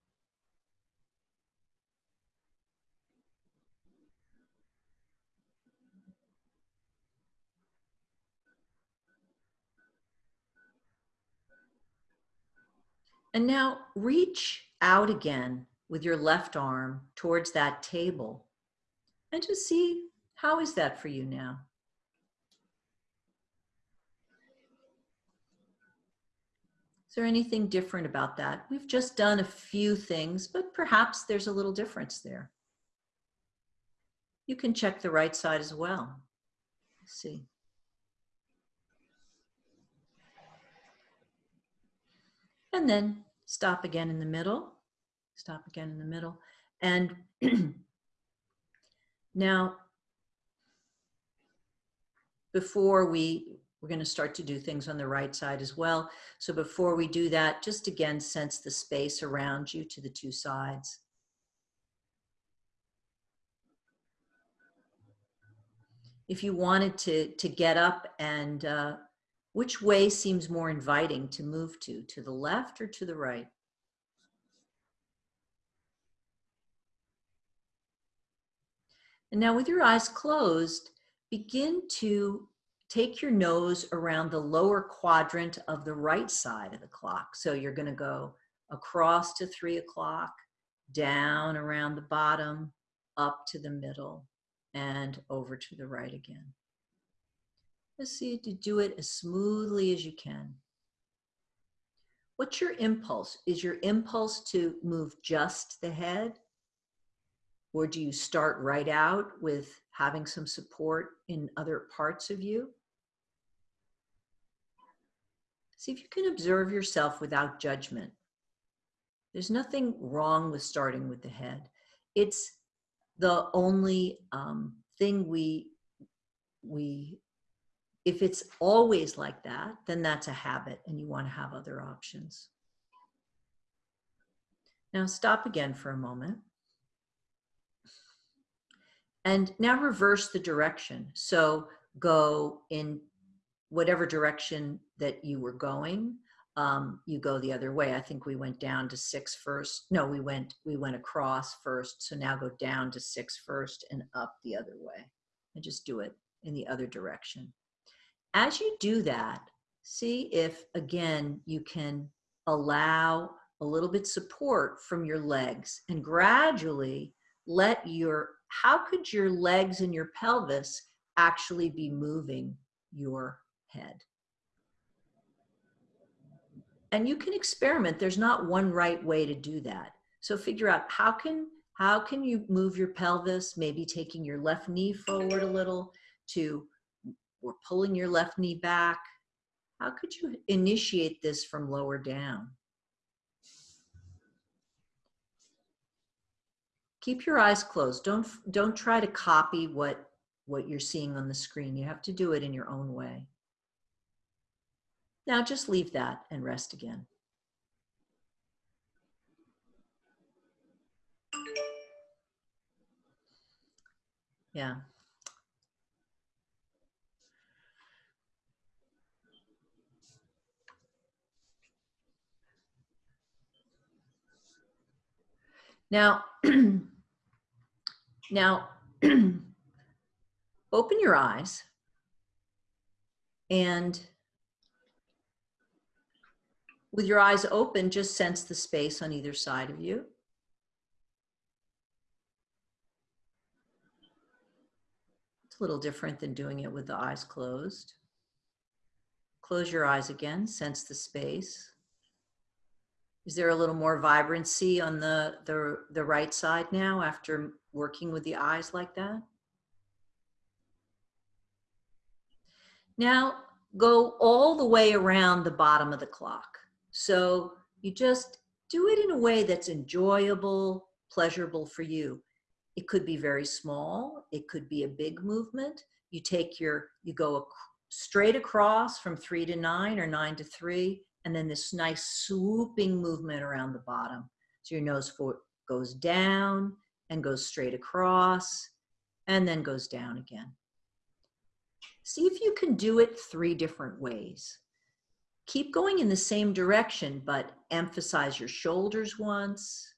And now reach out again with your left arm towards that table and just see how is that for you now? Is there anything different about that? We've just done a few things, but perhaps there's a little difference there. You can check the right side as well. Let's see. And then stop again in the middle, stop again in the middle. And [CLEARS THROAT] now, before we, we're gonna start to do things on the right side as well. So before we do that, just again, sense the space around you to the two sides. If you wanted to, to get up and uh, which way seems more inviting to move to, to the left or to the right? And now with your eyes closed, begin to take your nose around the lower quadrant of the right side of the clock. So you're gonna go across to three o'clock, down around the bottom, up to the middle, and over to the right again. Just see to do it as smoothly as you can. What's your impulse? Is your impulse to move just the head? Or do you start right out with having some support in other parts of you? See if you can observe yourself without judgment. There's nothing wrong with starting with the head. It's the only um, thing we, we if it's always like that, then that's a habit and you want to have other options. Now stop again for a moment. And now reverse the direction. So go in whatever direction that you were going, um, you go the other way. I think we went down to six first. No, we went, we went across first. So now go down to six first and up the other way and just do it in the other direction. As you do that, see if, again, you can allow a little bit support from your legs and gradually let your, how could your legs and your pelvis actually be moving your head? And you can experiment. There's not one right way to do that. So figure out how can, how can you move your pelvis, maybe taking your left knee forward a little to or pulling your left knee back. How could you initiate this from lower down? Keep your eyes closed. Don't, don't try to copy what, what you're seeing on the screen. You have to do it in your own way. Now just leave that and rest again. Yeah. Now, [CLEARS THROAT] now, [CLEARS THROAT] open your eyes and with your eyes open, just sense the space on either side of you. It's a little different than doing it with the eyes closed. Close your eyes again, sense the space. Is there a little more vibrancy on the, the, the right side now after working with the eyes like that? Now go all the way around the bottom of the clock. So you just do it in a way that's enjoyable, pleasurable for you. It could be very small. It could be a big movement. You take your, you go straight across from three to nine or nine to three, and then this nice swooping movement around the bottom. So your nose goes down and goes straight across and then goes down again. See if you can do it three different ways. Keep going in the same direction, but emphasize your shoulders once,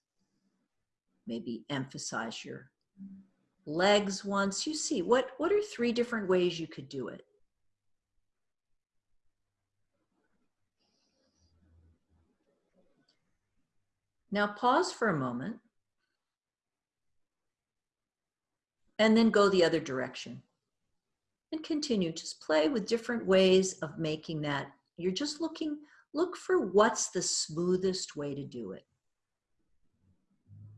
maybe emphasize your legs once. You see, what, what are three different ways you could do it? Now pause for a moment and then go the other direction and continue. Just play with different ways of making that. You're just looking, look for what's the smoothest way to do it.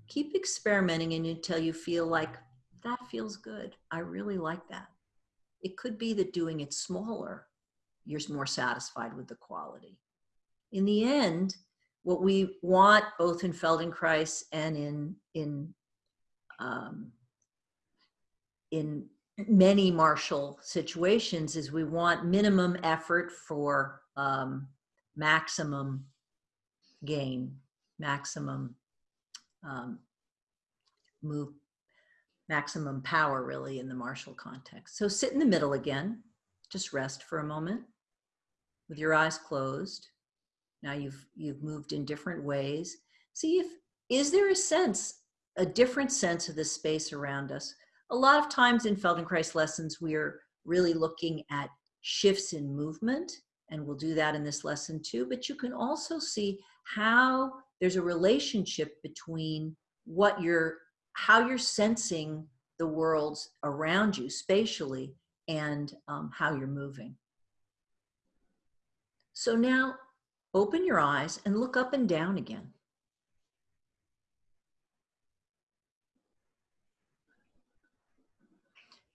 Keep experimenting until you feel like that feels good. I really like that. It could be that doing it smaller, you're more satisfied with the quality. In the end, what we want both in Feldenkrais and in, in, um, in many martial situations is we want minimum effort for um, maximum gain, maximum um, move, maximum power really in the martial context. So sit in the middle again, just rest for a moment with your eyes closed. Now you've, you've moved in different ways. See if, is there a sense, a different sense of the space around us? a lot of times in Feldenkrais lessons, we're really looking at shifts in movement, and we'll do that in this lesson too, but you can also see how there's a relationship between what you're, how you're sensing the worlds around you spatially and um, how you're moving. So now open your eyes and look up and down again.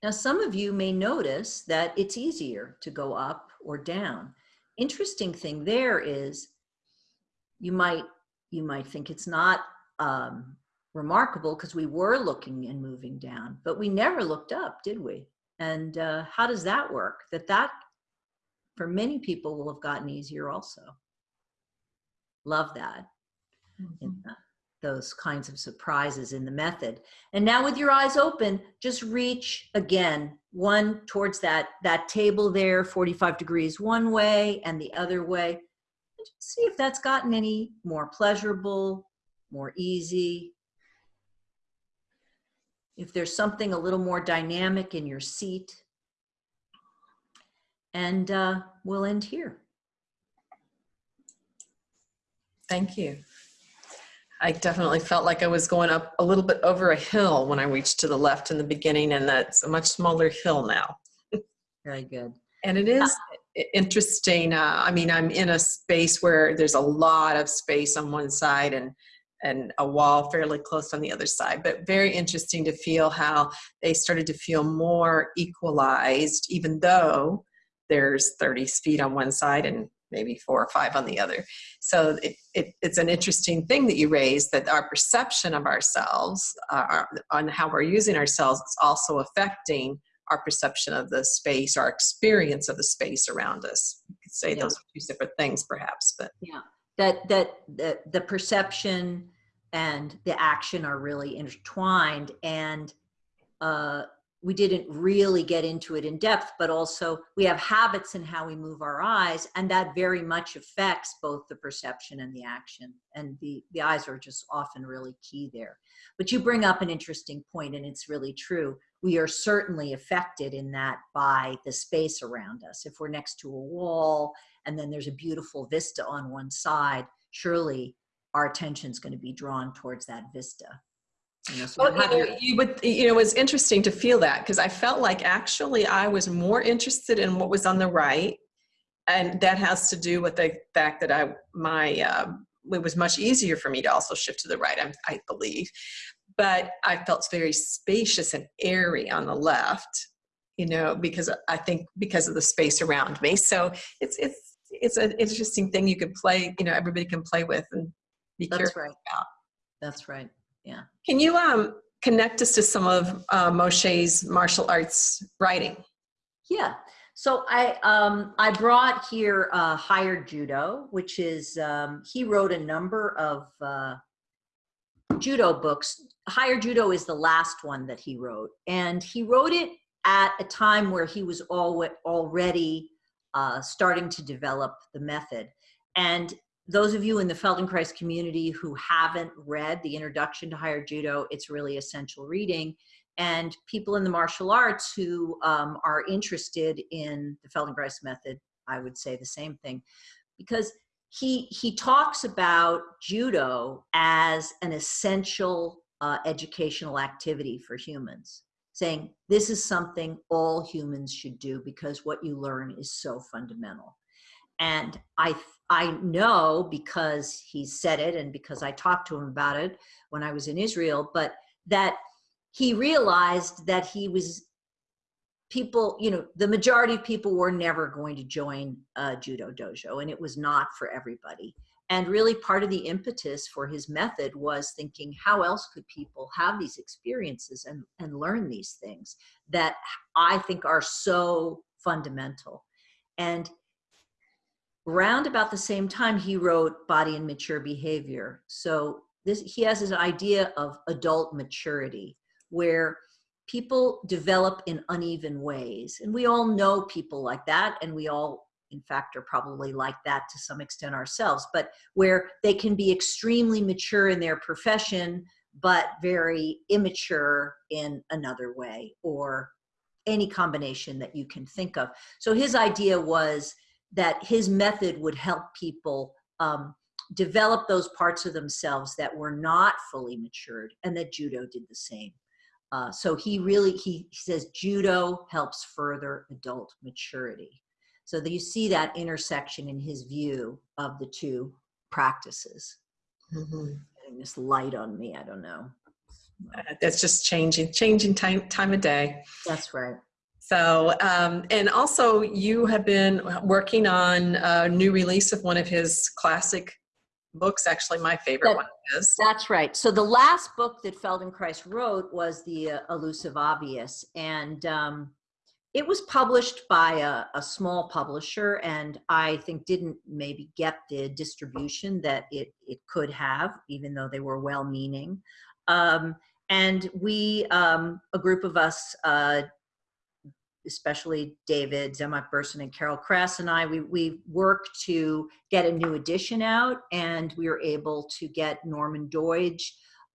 Now, some of you may notice that it's easier to go up or down. Interesting thing there is you might, you might think it's not um, remarkable because we were looking and moving down, but we never looked up, did we? And uh, how does that work? That that, for many people, will have gotten easier also. Love that. Mm -hmm those kinds of surprises in the method. And now with your eyes open, just reach again, one towards that, that table there, 45 degrees one way and the other way. And just see if that's gotten any more pleasurable, more easy. If there's something a little more dynamic in your seat. And uh, we'll end here. Thank you. I definitely felt like I was going up a little bit over a hill when I reached to the left in the beginning, and that's a much smaller hill now. Very good. And it is interesting. Uh, I mean, I'm in a space where there's a lot of space on one side and and a wall fairly close on the other side, but very interesting to feel how they started to feel more equalized, even though there's 30 feet on one side and maybe four or five on the other. So it, it, it's an interesting thing that you raised that our perception of ourselves uh, our, on how we're using ourselves is also affecting our perception of the space, our experience of the space around us. You could say yeah. those are two separate things perhaps, but. Yeah, that, that the, the perception and the action are really intertwined and uh, we didn't really get into it in depth, but also we have habits in how we move our eyes, and that very much affects both the perception and the action. And the, the eyes are just often really key there. But you bring up an interesting point, and it's really true. We are certainly affected in that by the space around us. If we're next to a wall and then there's a beautiful vista on one side, surely our attention is going to be drawn towards that vista. You know, so Well, you know, you would, you know, it was interesting to feel that because I felt like actually I was more interested in what was on the right. And that has to do with the fact that I, my, um, it was much easier for me to also shift to the right, I, I believe. But I felt very spacious and airy on the left, you know, because I think because of the space around me. So it's, it's, it's an interesting thing you could play, you know, everybody can play with and be That's careful right. about. That's right. Can you um, connect us to some of uh, Moshe's martial arts writing? Yeah. So I um, I brought here uh, Higher Judo, which is um, he wrote a number of uh, judo books. Higher Judo is the last one that he wrote, and he wrote it at a time where he was al- already uh, starting to develop the method. And those of you in the Feldenkrais community who haven't read the introduction to Higher Judo, it's really essential reading and people in the martial arts who um, are interested in the Feldenkrais method, I would say the same thing, because he he talks about judo as an essential uh, educational activity for humans, saying this is something all humans should do because what you learn is so fundamental. And I I know because he said it and because I talked to him about it when I was in Israel, but that he realized that he was people you know the majority of people were never going to join a judo dojo and it was not for everybody. And really part of the impetus for his method was thinking how else could people have these experiences and and learn these things that i think are so fundamental? And round about the same time he wrote body and mature behavior so this he has this idea of adult maturity where people develop in uneven ways. And we all know people like that, and we all, in fact, are probably like that to some extent ourselves, but where they can be extremely mature in their profession, but very immature in another way, or any combination that you can think of. So his idea was that his method would help people um, develop those parts of themselves that were not fully matured, and that judo did the same. Uh, so he really, he, he says judo helps further adult maturity. So that you see that intersection in his view of the two practices. Mhm. Getting this light on me, I don't know. Uh, That's just changing, changing time, time of day. That's right. So, um, and also you have been working on a new release of one of his classic books, actually my favorite That- one is. That's right. So the last book that Feldenkrais wrote was The uh, Elusive Obvious, and um, it was published by a, a small publisher, and I think didn't maybe get the distribution that it it could have, even though they were well-meaning. Um, and we, um, a group of us, uh, especially David Zemach-Bersin and Carol Kress and I, we, we worked to get a new edition out and we were able to get Norman Doidge,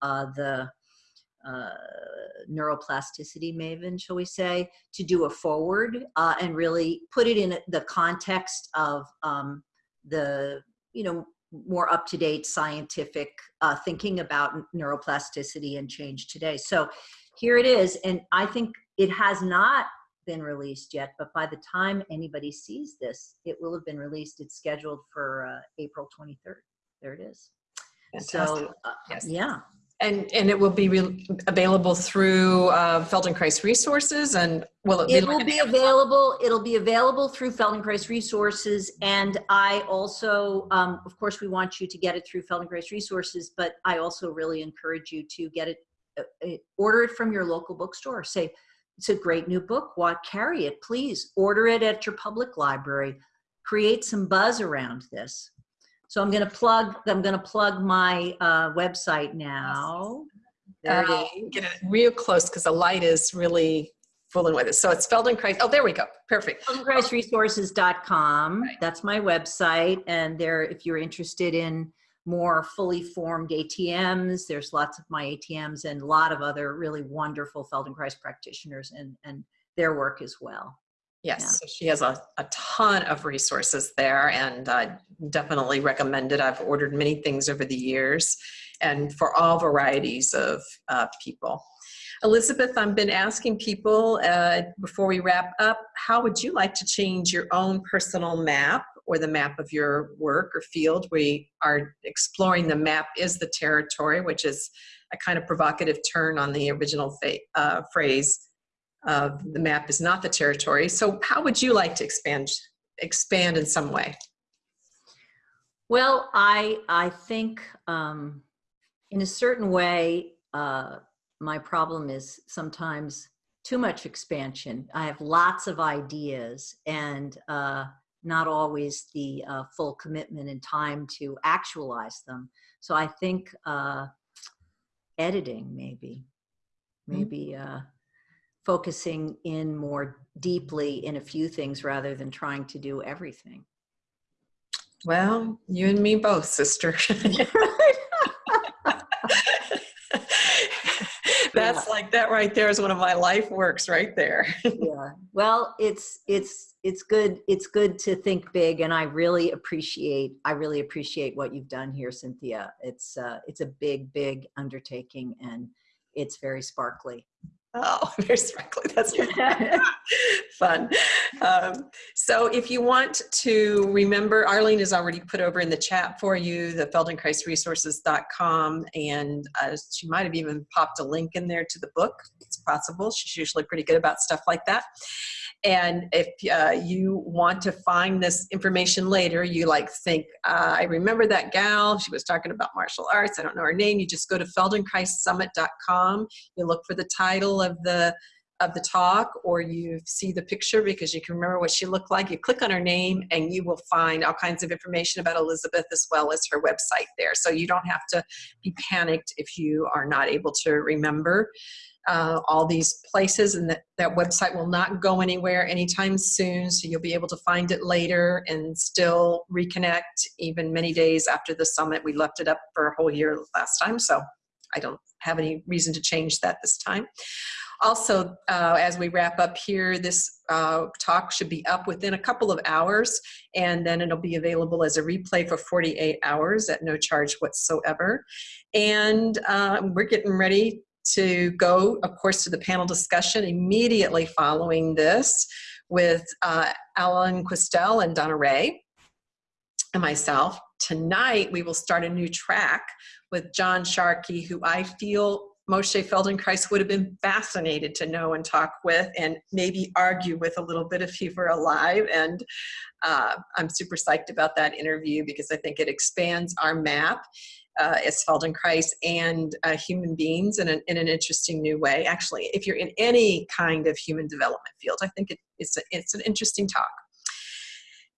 uh, the uh, neuroplasticity maven, shall we say, to do a forward uh, and really put it in the context of um, the, you know, more up-to-date scientific uh, thinking about neuroplasticity and change today. So here it is. And I think it has not been released yet, but by the time anybody sees this, it will have been released. It's scheduled for uh, April 23rd. There it is. Fantastic. So, uh, Yes. yeah, And, and it will be re- available through uh, Feldenkrais Resources and will it be? It will be available. It'll be available through Feldenkrais Resources, and I also, um, of course, we want you to get it through Feldenkrais Resources, but I also really encourage you to get it, uh, uh, order it from your local bookstore. Say, it's a great new book. Why carry it? Please order it at your public library. Create some buzz around this. So I'm going to plug. I'm going to plug my uh, website now. There it Uh, is. Get it real close because the light is really fooling with it. So it's Feldenkrais. Oh, there we go. Perfect. feldenkraisresources.com. Right. That's my website. And there, if you're interested in more fully formed ATMs, there's lots of my ATMs and a lot of other really wonderful Feldenkrais practitioners and, and their work as well. Yes, Yeah. so she has a, a ton of resources there and I definitely recommend it. I've ordered many things over the years and for all varieties of uh, people. Elizabeth, I've been asking people uh, before we wrap up, how would you like to change your own personal map or the map of your work or field? We are exploring the map is the territory, which is a kind of provocative turn on the original uh, phrase uh, the map is not the territory. So how would you like to expand expand in some way? Well, I I think um, in a certain way, uh, my problem is sometimes too much expansion. I have lots of ideas and uh, not always the uh, full commitment and time to actualize them. So I think uh, editing maybe, Mhm. maybe uh, focusing in more deeply in a few things rather than trying to do everything. Well, you and me both, sister. [LAUGHS] [LAUGHS] That's like that right there is one of my life works right there. [LAUGHS] yeah well it's it's it's good it's good to think big and i really appreciate i really appreciate what you've done here cynthia it's uh it's a big big undertaking and it's very sparkly Oh, [LAUGHS] very sparkly. That's [LAUGHS] fun. Um, so if you want to remember, Arlene has already put over in the chat for you the feldenkraisresources.com and uh, she might have even popped a link in there to the book. It's possible. She's usually pretty good about stuff like that. And if uh, you want to find this information later, you like think, uh, I remember that gal, she was talking about martial arts, I don't know her name, you just go to feldenkraissummit.com, you look for the title of the of the talk or you see the picture because you can remember what she looked like, you click on her name and you will find all kinds of information about Elizabeth as well as her website there. So you don't have to be panicked if you are not able to remember uh, all these places and that, that website will not go anywhere anytime soon so you'll be able to find it later and still reconnect even many days after the summit. We left it up for a whole year last time so i don't have any reason to change that this time. Also uh, as we wrap up here this uh, talk should be up within a couple of hours and then it'll be available as a replay for 48 hours at no charge whatsoever. And uh, we're getting ready to go, of course, to the panel discussion immediately following this with uh, Alan Questel and Donna Ray and myself. Tonight, we will start a new track with John Sharkey, who I feel Moshe Feldenkrais would have been fascinated to know and talk with and maybe argue with a little bit if he were alive. And uh, I'm super psyched about that interview because I think it expands our map uh, as Feldenkrais and uh, human beings in an, in an interesting new way. Actually, if you're in any kind of human development field, I think it, it's, a, it's an interesting talk.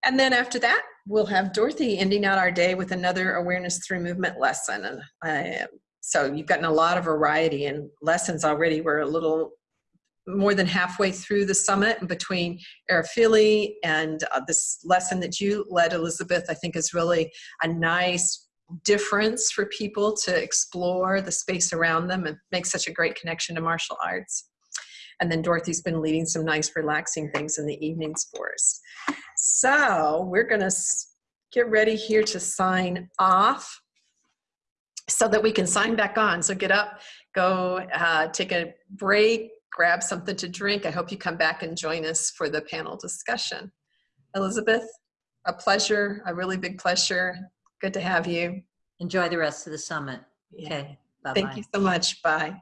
And then after that, we'll have Dorothy ending out our day with another awareness through movement lesson. And I, so you've gotten a lot of variety in lessons already. We're a little more than halfway through the summit and between Arafili and uh, this lesson that you led, Elizabeth, I think is really a nice difference for people to explore the space around them and make such a great connection to martial arts. And then Dorothy's been leading some nice relaxing things in the evenings for us. So we're gonna get ready here to sign off so that we can sign back on. So get up, go uh, take a break, grab something to drink. I hope you come back and join us for the panel discussion. Elizabeth, a pleasure, a really big pleasure. Good to have you. Enjoy the rest of the summit. Yeah. Okay. Bye-bye. Thank you so much. Bye.